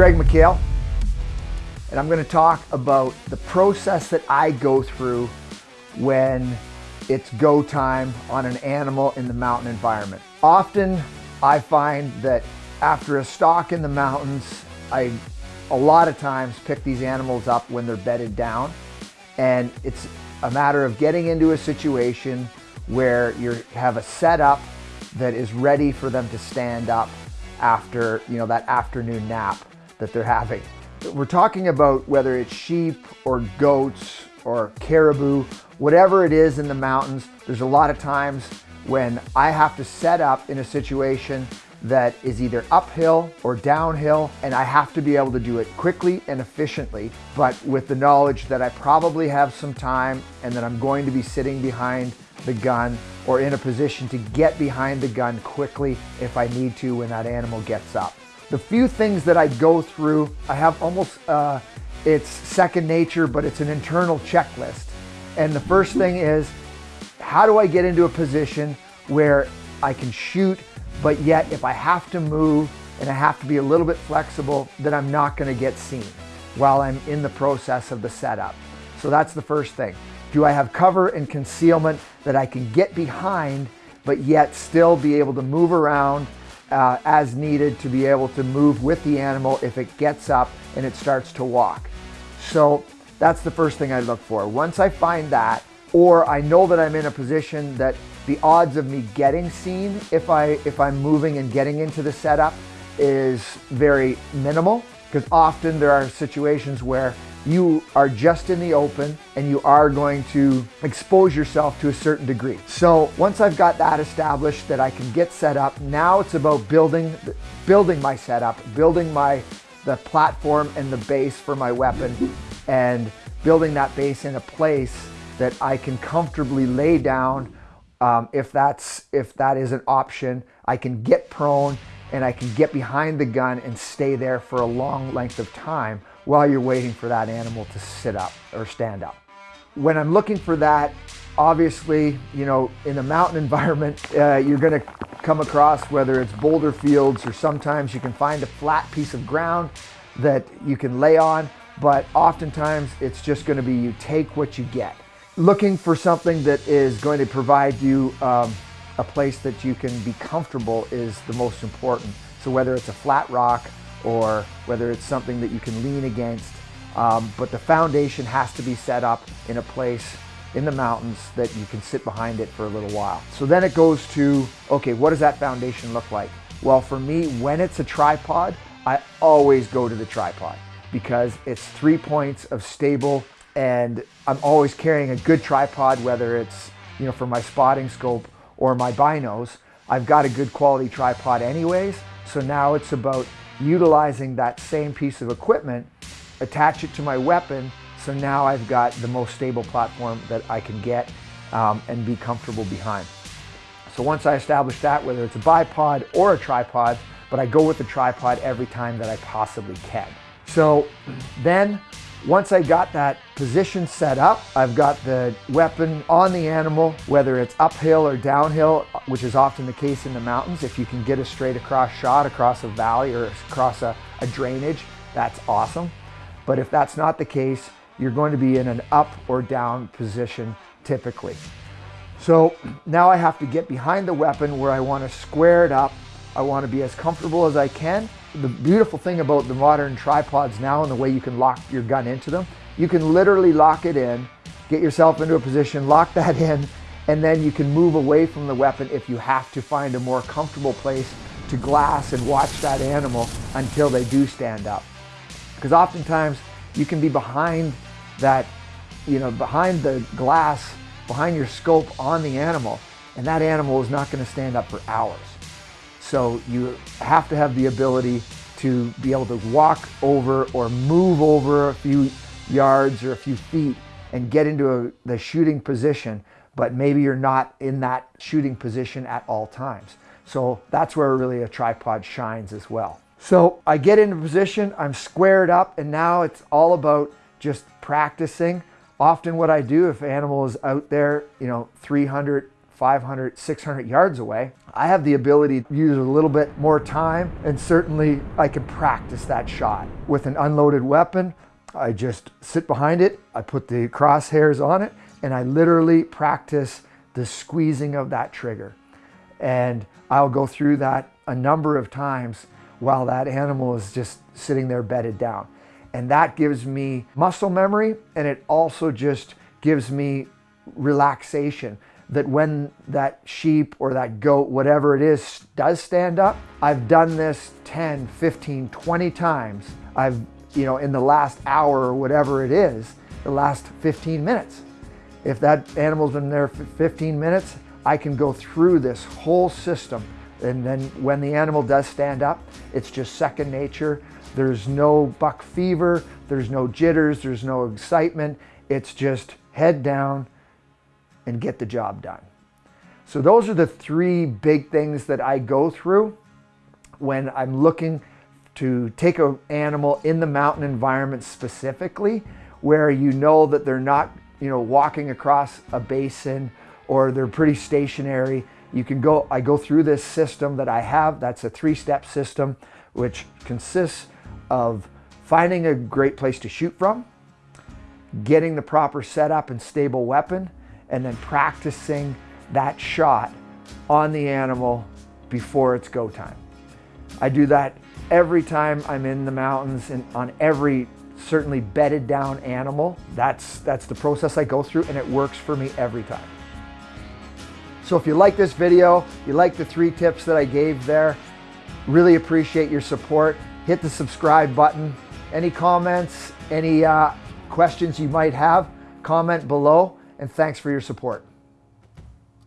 Greg McHale, and I'm going to talk about the process that I go through when it's go time on an animal in the mountain environment. Often I find that after a stalk in the mountains, I a lot of times pick these animals up when they're bedded down and it's a matter of getting into a situation where you have a setup that is ready for them to stand up after you know that afternoon nap that they're having. We're talking about whether it's sheep or goats or caribou, whatever it is in the mountains, there's a lot of times when I have to set up in a situation that is either uphill or downhill and I have to be able to do it quickly and efficiently but with the knowledge that I probably have some time and that I'm going to be sitting behind the gun or in a position to get behind the gun quickly if I need to when that animal gets up. The few things that I go through, I have almost, uh, it's second nature, but it's an internal checklist. And the first thing is, how do I get into a position where I can shoot, but yet if I have to move and I have to be a little bit flexible, that I'm not gonna get seen while I'm in the process of the setup. So that's the first thing. Do I have cover and concealment that I can get behind, but yet still be able to move around uh, as needed to be able to move with the animal if it gets up and it starts to walk. So that's the first thing I look for. Once I find that, or I know that I'm in a position that the odds of me getting seen if, I, if I'm moving and getting into the setup is very minimal because often there are situations where you are just in the open and you are going to expose yourself to a certain degree. So once I've got that established that I can get set up, now it's about building, building my setup, building my the platform and the base for my weapon and building that base in a place that I can comfortably lay down um, if that's if that is an option. I can get prone and I can get behind the gun and stay there for a long length of time while you're waiting for that animal to sit up or stand up. When I'm looking for that, obviously, you know, in a mountain environment, uh, you're gonna come across whether it's boulder fields or sometimes you can find a flat piece of ground that you can lay on, but oftentimes it's just gonna be you take what you get. Looking for something that is going to provide you um, a place that you can be comfortable is the most important. So whether it's a flat rock or whether it's something that you can lean against, um, but the foundation has to be set up in a place in the mountains that you can sit behind it for a little while. So then it goes to, okay, what does that foundation look like? Well, for me, when it's a tripod, I always go to the tripod because it's three points of stable and I'm always carrying a good tripod, whether it's, you know, for my spotting scope or my binos, I've got a good quality tripod anyways. So now it's about utilizing that same piece of equipment, attach it to my weapon. So now I've got the most stable platform that I can get um, and be comfortable behind. So once I establish that, whether it's a bipod or a tripod, but I go with the tripod every time that I possibly can. So then once I got that position set up, I've got the weapon on the animal, whether it's uphill or downhill, which is often the case in the mountains. If you can get a straight across shot across a valley or across a, a drainage, that's awesome. But if that's not the case, you're going to be in an up or down position typically. So now I have to get behind the weapon where I want to square it up. I want to be as comfortable as I can the beautiful thing about the modern tripods now and the way you can lock your gun into them, you can literally lock it in, get yourself into a position, lock that in, and then you can move away from the weapon if you have to find a more comfortable place to glass and watch that animal until they do stand up. Because oftentimes you can be behind that, you know, behind the glass, behind your scope on the animal, and that animal is not going to stand up for hours. So you have to have the ability to be able to walk over or move over a few yards or a few feet and get into a, the shooting position, but maybe you're not in that shooting position at all times. So that's where really a tripod shines as well. So I get into position, I'm squared up, and now it's all about just practicing. Often what I do if animal is out there, you know, 300, 500, 600 yards away, I have the ability to use a little bit more time and certainly I can practice that shot. With an unloaded weapon, I just sit behind it, I put the crosshairs on it, and I literally practice the squeezing of that trigger. And I'll go through that a number of times while that animal is just sitting there bedded down. And that gives me muscle memory and it also just gives me relaxation that when that sheep or that goat, whatever it is, does stand up, I've done this 10, 15, 20 times. I've, you know, in the last hour or whatever it is, the last 15 minutes. If that animal's been there for 15 minutes, I can go through this whole system. And then when the animal does stand up, it's just second nature. There's no buck fever, there's no jitters, there's no excitement. It's just head down and get the job done. So those are the three big things that I go through when I'm looking to take an animal in the mountain environment specifically, where you know that they're not you know, walking across a basin or they're pretty stationary. You can go, I go through this system that I have. That's a three-step system, which consists of finding a great place to shoot from, getting the proper setup and stable weapon, and then practicing that shot on the animal before it's go time. I do that every time I'm in the mountains and on every certainly bedded down animal. That's, that's the process I go through and it works for me every time. So if you like this video, you like the three tips that I gave there, really appreciate your support. Hit the subscribe button. Any comments, any uh, questions you might have, comment below and thanks for your support.